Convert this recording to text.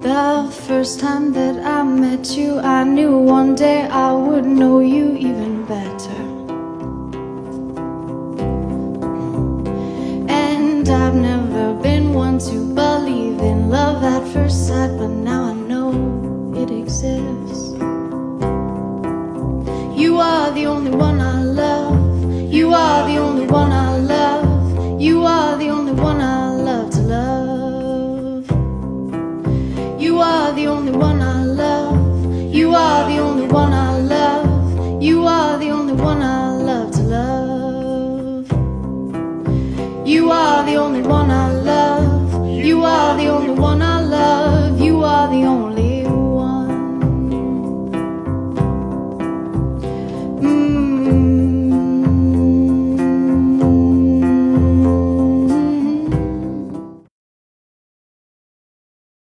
The first time that I met you, I knew one day I would know you even better. And I've never been one to believe in love at first sight, but now I know it exists. You are the only one I love. are the only one I love. You are the only one I love. You are the only one I love to love. You are the only one I love. You are the only one I love.